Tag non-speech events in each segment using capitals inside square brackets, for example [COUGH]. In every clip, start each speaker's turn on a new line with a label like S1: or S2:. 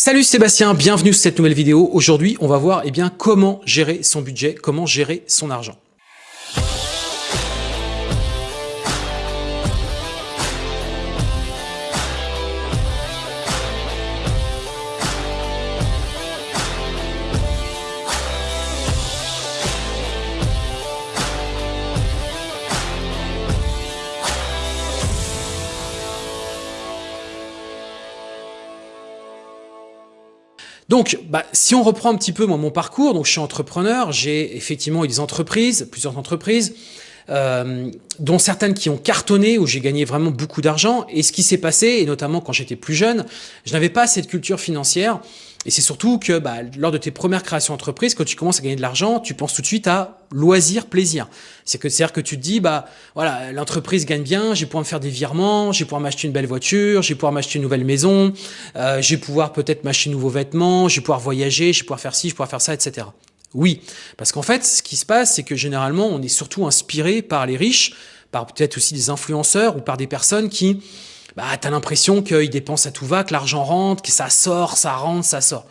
S1: Salut Sébastien, bienvenue sur cette nouvelle vidéo. Aujourd'hui, on va voir eh bien, comment gérer son budget, comment gérer son argent. Donc, bah, si on reprend un petit peu mon parcours, donc je suis entrepreneur, j'ai effectivement eu des entreprises, plusieurs entreprises, euh, dont certaines qui ont cartonné, où j'ai gagné vraiment beaucoup d'argent. Et ce qui s'est passé, et notamment quand j'étais plus jeune, je n'avais pas cette culture financière. Et c'est surtout que bah, lors de tes premières créations d'entreprise, quand tu commences à gagner de l'argent, tu penses tout de suite à loisir, plaisir. C'est que c'est-à-dire que tu te dis, bah voilà, l'entreprise gagne bien, je vais pouvoir me faire des virements, je vais pouvoir m'acheter une belle voiture, je vais pouvoir m'acheter une nouvelle maison, euh, je vais pouvoir peut-être m'acheter de nouveaux vêtements, je vais pouvoir voyager, je vais pouvoir faire ci, je vais pouvoir faire ça, etc. Oui, parce qu'en fait, ce qui se passe, c'est que généralement, on est surtout inspiré par les riches, par peut-être aussi des influenceurs ou par des personnes qui bah, tu as l'impression qu'ils dépensent à tout va, que l'argent rentre, que ça sort, ça rentre, ça sort.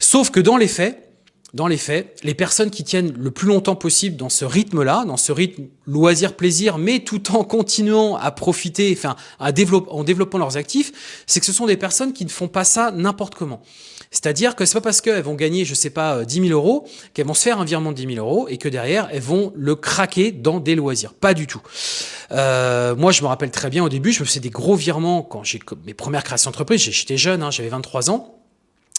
S1: Sauf que dans les faits, dans les faits, les personnes qui tiennent le plus longtemps possible dans ce rythme-là, dans ce rythme loisir-plaisir, mais tout en continuant à profiter, enfin, à développer, en développant leurs actifs, c'est que ce sont des personnes qui ne font pas ça n'importe comment. C'est-à-dire que c'est pas parce qu'elles vont gagner, je sais pas, 10 euh, 000 euros, qu'elles vont se faire un virement de 10 000 euros et que derrière, elles vont le craquer dans des loisirs. Pas du tout. Euh, moi, je me rappelle très bien au début, je me faisais des gros virements quand j'ai mes premières créations d'entreprise. J'étais jeune, hein, j'avais 23 ans.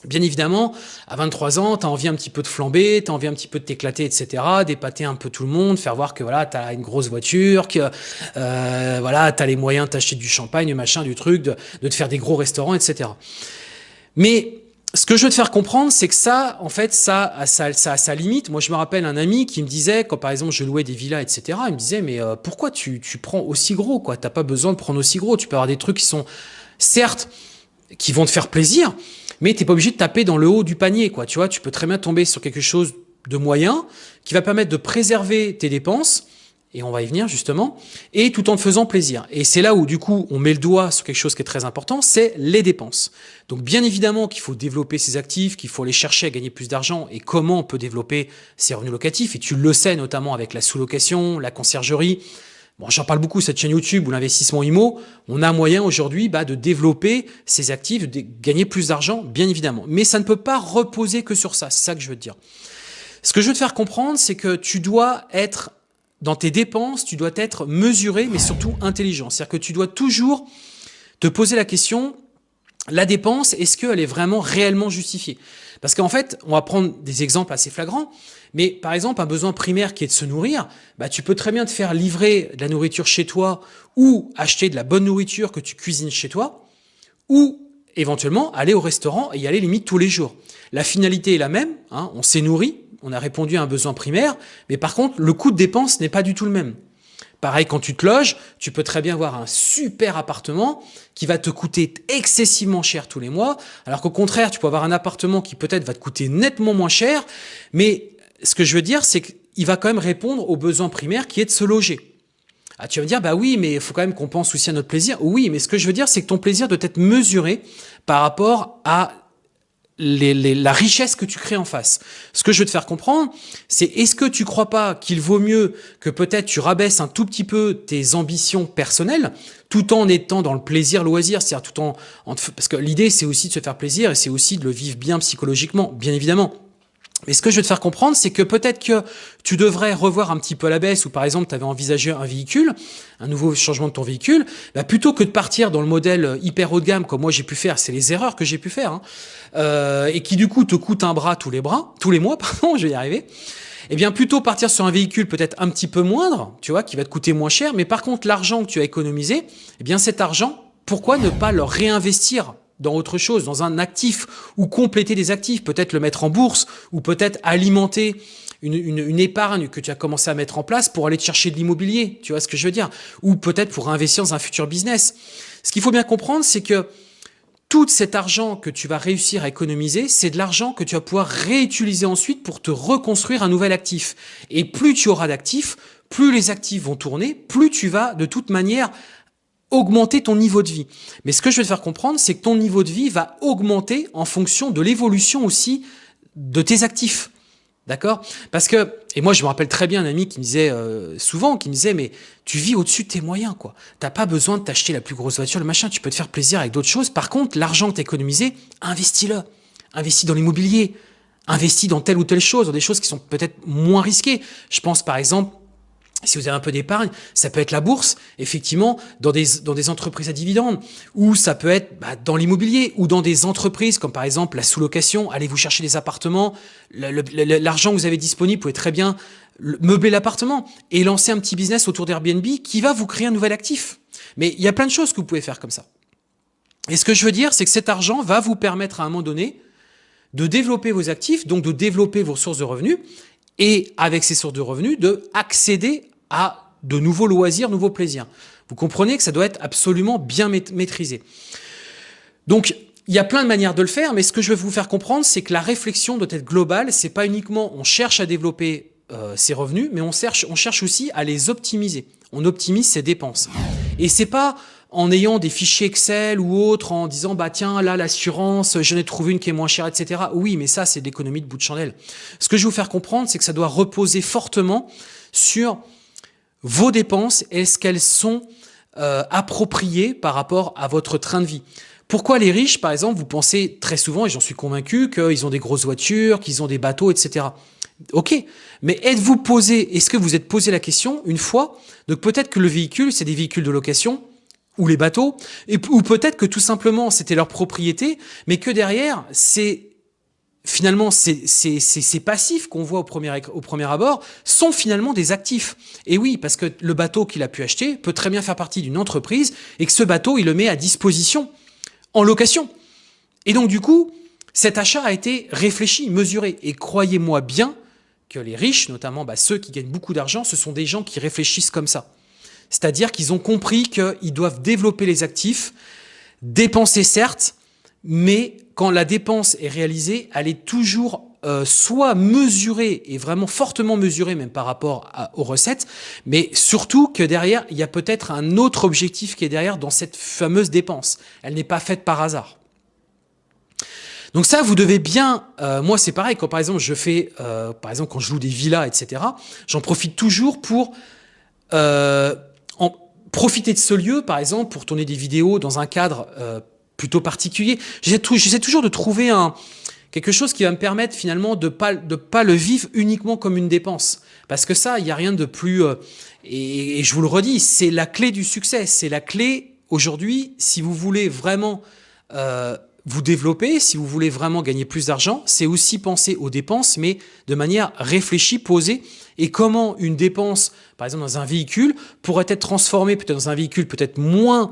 S1: Bien évidemment, à 23 ans, tu as envie un petit peu de flamber, tu as envie un petit peu de t'éclater, etc., d'épater un peu tout le monde, faire voir que voilà, tu as une grosse voiture, que euh, voilà, tu as les moyens d'acheter du champagne, machin, du truc, de, de te faire des gros restaurants, etc. Mais ce que je veux te faire comprendre, c'est que ça, en fait, ça a, ça, ça sa limite. Moi, je me rappelle un ami qui me disait, quand par exemple je louais des villas, etc., il me disait, mais euh, pourquoi tu, tu prends aussi gros quoi? T'as pas besoin de prendre aussi gros. Tu peux avoir des trucs qui sont, certes, qui vont te faire plaisir, mais t'es pas obligé de taper dans le haut du panier. quoi. Tu vois, tu peux très bien tomber sur quelque chose de moyen qui va permettre de préserver tes dépenses et on va y venir justement, et tout en te faisant plaisir. Et c'est là où du coup on met le doigt sur quelque chose qui est très important, c'est les dépenses. Donc bien évidemment qu'il faut développer ses actifs, qu'il faut aller chercher à gagner plus d'argent, et comment on peut développer ses revenus locatifs, et tu le sais notamment avec la sous-location, la conciergerie, Bon, j'en parle beaucoup, cette chaîne YouTube ou l'investissement IMO, on a moyen aujourd'hui bah, de développer ses actifs, de gagner plus d'argent, bien évidemment. Mais ça ne peut pas reposer que sur ça, c'est ça que je veux te dire. Ce que je veux te faire comprendre, c'est que tu dois être dans tes dépenses, tu dois être mesuré, mais surtout intelligent. C'est-à-dire que tu dois toujours te poser la question, la dépense, est-ce qu'elle est vraiment réellement justifiée? Parce qu'en fait, on va prendre des exemples assez flagrants, mais par exemple, un besoin primaire qui est de se nourrir, bah, tu peux très bien te faire livrer de la nourriture chez toi ou acheter de la bonne nourriture que tu cuisines chez toi, ou éventuellement aller au restaurant et y aller limite tous les jours. La finalité est la même, hein, on s'est nourri, on a répondu à un besoin primaire, mais par contre, le coût de dépense n'est pas du tout le même. Pareil, quand tu te loges, tu peux très bien avoir un super appartement qui va te coûter excessivement cher tous les mois, alors qu'au contraire, tu peux avoir un appartement qui peut-être va te coûter nettement moins cher, mais ce que je veux dire, c'est qu'il va quand même répondre au besoin primaire qui est de se loger. Ah, tu vas me dire, bah oui, mais il faut quand même qu'on pense aussi à notre plaisir. Oui, mais ce que je veux dire, c'est que ton plaisir doit être mesuré par rapport à la richesse que tu crées en face. Ce que je veux te faire comprendre, c'est est-ce que tu crois pas qu'il vaut mieux que peut-être tu rabaisses un tout petit peu tes ambitions personnelles, tout en étant dans le plaisir loisir, c'est-à-dire tout en, en parce que l'idée c'est aussi de se faire plaisir et c'est aussi de le vivre bien psychologiquement, bien évidemment. Mais ce que je veux te faire comprendre, c'est que peut-être que tu devrais revoir un petit peu la baisse, ou par exemple, tu avais envisagé un véhicule, un nouveau changement de ton véhicule, bah plutôt que de partir dans le modèle hyper haut de gamme, comme moi j'ai pu faire, c'est les erreurs que j'ai pu faire, hein, euh, et qui du coup te coûte un bras tous les bras, [LAUGHS] tous les mois, pardon, je vais y arriver, eh bien plutôt partir sur un véhicule peut-être un petit peu moindre, tu vois, qui va te coûter moins cher, mais par contre l'argent que tu as économisé, eh bien cet argent, pourquoi ne pas le réinvestir dans autre chose, dans un actif, ou compléter des actifs, peut-être le mettre en bourse, ou peut-être alimenter une, une, épargne que tu as commencé à mettre en place pour aller te chercher de l'immobilier, tu vois ce que je veux dire, ou peut-être pour investir dans un futur business. Ce qu'il faut bien comprendre, c'est que tout cet argent que tu vas réussir à économiser, c'est de l'argent que tu vas pouvoir réutiliser ensuite pour te reconstruire un nouvel actif. Et plus tu auras d'actifs, plus les actifs vont tourner, plus tu vas de toute manière augmenter ton niveau de vie. Mais ce que je vais te faire comprendre, c'est que ton niveau de vie va augmenter en fonction de l'évolution aussi de tes actifs. D'accord? Parce que, et moi je me rappelle très bien un ami qui me disait euh, souvent, qui me disait, mais tu vis au-dessus de tes moyens, quoi. T'as pas besoin de t'acheter la plus grosse voiture, le machin, tu peux te faire plaisir avec d'autres choses. Par contre, l'argent que tu économisé, investis-le. Investis dans l'immobilier, investis dans telle ou telle chose, dans des choses qui sont peut-être moins risquées. Je pense par exemple si vous avez un peu d'épargne, ça peut être la bourse, effectivement, dans des, dans des entreprises à dividendes, ou ça peut être bah, dans l'immobilier, ou dans des entreprises comme par exemple la sous-location, allez vous chercher des appartements, l'argent que vous avez disponible, vous pouvez très bien meubler l'appartement et lancer un petit business autour d'Airbnb qui va vous créer un nouvel actif. Mais il y a plein de choses que vous pouvez faire comme ça. Et ce que je veux dire, c'est que cet argent va vous permettre à un moment donné de développer vos actifs, donc de développer vos sources de revenus, et avec ces sources de revenus, de accéder à de nouveaux loisirs, nouveaux plaisirs. Vous comprenez que ça doit être absolument bien maîtrisé. Donc, il y a plein de manières de le faire, mais ce que je veux vous faire comprendre, c'est que la réflexion doit être globale. C'est pas uniquement on cherche à développer euh, ses revenus, mais on cherche, on cherche aussi à les optimiser. On optimise ses dépenses. Et c'est pas en ayant des fichiers Excel ou autres, en disant bah tiens là l'assurance, j'en ai trouvé une qui est moins chère, etc. Oui, mais ça c'est de l'économie de bout de chandelle. Ce que je veux vous faire comprendre, c'est que ça doit reposer fortement sur vos dépenses. Est-ce qu'elles sont euh, appropriées par rapport à votre train de vie pourquoi les riches, par exemple, vous pensez très souvent, et j'en suis convaincu, qu'ils ont des grosses voitures, qu'ils ont des bateaux, etc. Ok, mais êtes-vous posé, est-ce que vous êtes posé la question une fois Donc peut-être que le véhicule, c'est des véhicules de location, ou les bateaux, ou peut-être que tout simplement c'était leur propriété, mais que derrière, c'est finalement ces, passifs qu'on voit au premier, au premier abord sont finalement des actifs. Et oui, parce que le bateau qu'il a pu acheter peut très bien faire partie d'une entreprise et que ce bateau, il le met à disposition, en location. Et donc du coup, cet achat a été réfléchi, mesuré. Et croyez-moi bien que les riches, notamment bah, ceux qui gagnent beaucoup d'argent, ce sont des gens qui réfléchissent comme ça. C'est-à-dire qu'ils ont compris qu'ils doivent développer les actifs, dépenser certes, mais quand la dépense est réalisée, elle est toujours euh, soit mesurée et vraiment fortement mesurée même par rapport aux recettes, mais surtout que derrière, il y a peut-être un autre objectif qui est derrière dans cette fameuse dépense. Elle n'est pas faite par hasard. Donc ça, vous devez bien, euh, moi c'est pareil, quand par exemple je fais, euh, par exemple quand je loue des villas, etc., j'en profite toujours pour profiter de ce lieu, par exemple, pour tourner des vidéos dans un cadre euh, plutôt particulier. J'essaie toujours de trouver un, quelque chose qui va me permettre finalement de pas de pas le vivre uniquement comme une dépense. Parce que ça, il n'y a rien de plus... Euh, et, je vous le redis, c'est la clé du succès. C'est la clé aujourd'hui, si vous voulez vraiment euh, vous développer, si vous voulez vraiment gagner plus d'argent, c'est aussi penser aux dépenses, mais de manière réfléchie, posée, et comment une dépense, par exemple dans un véhicule, pourrait être transformée peut-être dans un véhicule peut-être moins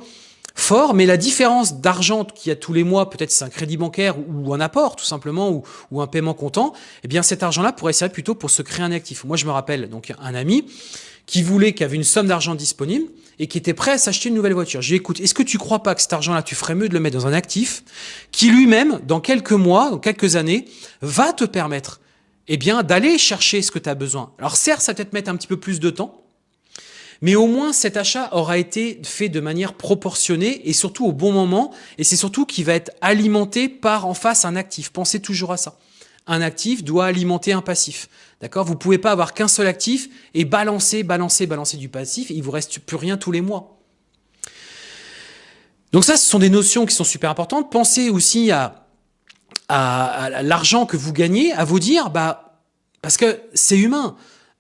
S1: fort, mais la différence d'argent qu'il y a tous les mois, peut-être c'est un crédit bancaire ou un apport tout simplement, ou, un paiement comptant, eh bien cet argent-là pourrait servir plutôt pour se créer un actif. Moi je me rappelle donc un ami qui voulait, qui avait une somme d'argent disponible et qui était prêt à s'acheter une nouvelle voiture. J'ai écoute, est-ce que tu crois pas que cet argent-là, tu ferais mieux de le mettre dans un actif qui lui-même, dans quelques mois, dans quelques années, va te permettre eh bien, d'aller chercher ce que tu as besoin? Alors certes, ça peut-être mettre un petit peu plus de temps, mais au moins cet achat aura été fait de manière proportionnée et surtout au bon moment, et c'est surtout qu'il va être alimenté par en face un actif. Pensez toujours à ça. Un actif doit alimenter un passif. D'accord? Vous pouvez pas avoir qu'un seul actif et balancer, balancer, balancer du passif, et il vous reste plus rien tous les mois. Donc ça, ce sont des notions qui sont super importantes. Pensez aussi à à, l'argent que vous gagnez, à vous dire, bah, parce que c'est humain.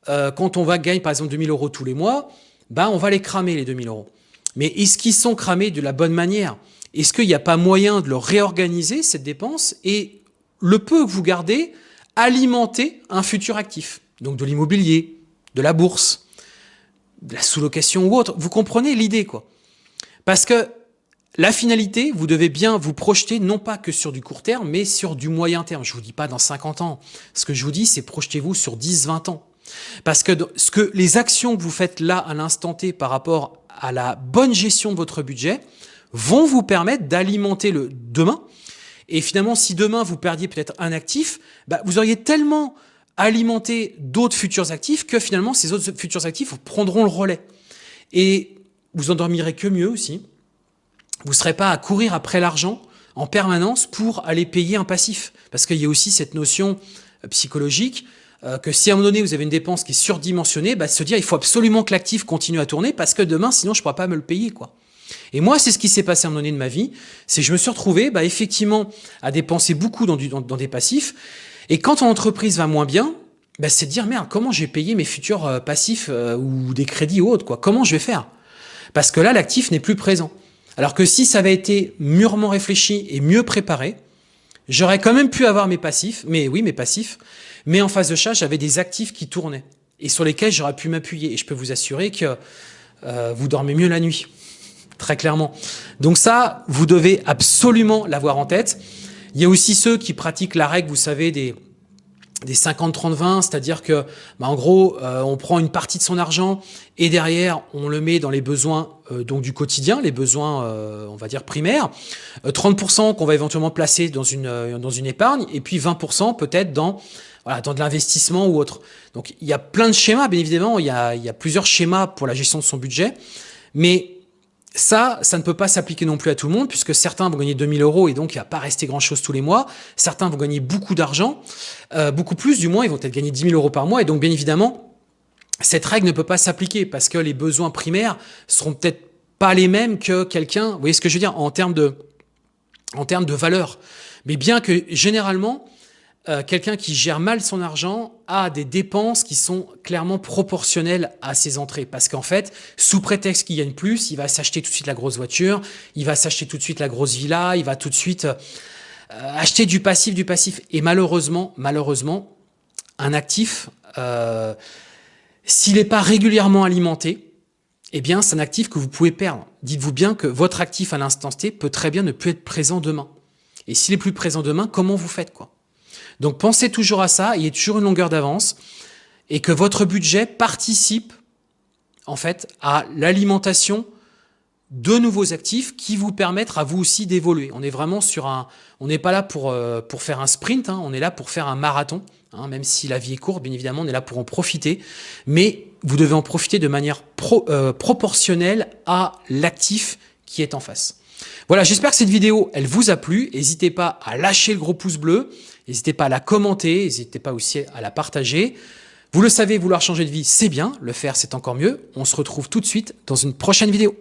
S1: Euh, quand on va gagner par exemple 2000 euros tous les mois, bah, on va les cramer les 2000 euros. Mais est-ce qu'ils sont cramés de la bonne manière? Est-ce qu'il n'y a pas moyen de le réorganiser, cette dépense, et le peu que vous gardez, alimenter un futur actif? Donc de l'immobilier, de la bourse, de la sous-location ou autre. Vous comprenez l'idée, quoi? Parce que la finalité, vous devez bien vous projeter non pas que sur du court terme, mais sur du moyen terme. Je vous dis pas dans 50 ans. Ce que je vous dis, c'est projetez-vous sur 10, 20 ans. Parce que les actions que vous faites là à l'instant T par rapport à la bonne gestion de votre budget vont vous permettre d'alimenter le demain. Et finalement, si demain vous perdiez peut-être un actif, bah, vous auriez tellement alimenté d'autres futurs actifs que finalement ces autres futurs actifs prendront le relais. Et vous endormirez que mieux aussi. Vous ne serez pas à courir après l'argent en permanence pour aller payer un passif. Parce qu'il y a aussi cette notion euh, psychologique euh, que si à un moment donné vous avez une dépense qui est surdimensionnée, bah, se dire il faut absolument que l'actif continue à tourner parce que demain sinon je ne pourrai pas me le payer. quoi. Et moi, c'est ce qui s'est passé à un moment donné de ma vie, c'est je me suis retrouvé bah, effectivement à dépenser beaucoup dans, du, dans, des passifs. Et quand ton entreprise va moins bien, bah, c'est de dire merde, comment je vais payer mes futurs euh, passifs ou des crédits ou autres quoi? Comment je vais faire? Parce que là, l'actif n'est plus présent. Alors que si ça avait été mûrement réfléchi et mieux préparé, j'aurais quand même pu avoir mes passifs, mais oui, mes passifs, mais en face de ça, j'avais des actifs qui tournaient et sur lesquels j'aurais pu m'appuyer. Et je peux vous assurer que euh, vous dormez mieux la nuit, très clairement. Donc ça, vous devez absolument l'avoir en tête. Il y a aussi ceux qui pratiquent la règle, vous savez, des des 50-30-20, c'est-à-dire que, bah, en gros, euh, on prend une partie de son argent et derrière, on le met dans les besoins donc du quotidien, les besoins, euh, on va dire, primaires. 30% qu'on va éventuellement placer dans une, dans une épargne et puis 20% peut-être dans, voilà, dans de l'investissement ou autre. Donc, il y a plein de schémas, bien évidemment, il y a, il y a plusieurs schémas pour la gestion de son budget, mais ça, ça ne peut pas s'appliquer non plus à tout le monde, puisque certains vont gagner 2000 euros et donc il va pas rester grand-chose tous les mois. Certains vont gagner beaucoup d'argent, euh, beaucoup plus du moins, ils vont peut-être gagner 10 000 euros par mois. Et donc, bien évidemment, cette règle ne peut pas s'appliquer parce que les besoins primaires seront peut-être pas les mêmes que quelqu'un, vous voyez ce que je veux dire, en termes de, en termes de valeur. Mais bien que généralement, euh, quelqu'un qui gère mal son argent a des dépenses qui sont clairement proportionnelles à ses entrées. Parce qu'en fait, sous prétexte qu'il gagne plus, il va s'acheter tout de suite la grosse voiture, il va s'acheter tout de suite la grosse villa, il va tout de suite euh, acheter du passif, du passif. Et malheureusement, malheureusement, un actif, euh, s'il n'est pas régulièrement alimenté, eh bien, c'est un actif que vous pouvez perdre. Dites-vous bien que votre actif à l'instant T peut très bien ne plus être présent demain. Et s'il est plus présent demain, comment vous faites quoi? Donc pensez toujours à ça, il y a toujours une longueur d'avance et que votre budget participe en fait à l'alimentation de nouveaux actifs qui vous permettent à vous aussi d'évoluer. On est vraiment sur un, on n'est pas là pour euh, pour faire un sprint, hein, on est là pour faire un marathon. Hein, même si la vie est courte, bien évidemment, on est là pour en profiter, mais vous devez en profiter de manière euh, proportionnelle à l'actif qui est en face. Voilà, j'espère que cette vidéo, elle vous a plu. N'hésitez pas à lâcher le gros pouce bleu. N'hésitez pas à la commenter. N'hésitez pas aussi à la partager. Vous le savez, vouloir changer de vie, c'est bien. Le faire, c'est encore mieux. On se retrouve tout de suite dans une prochaine vidéo.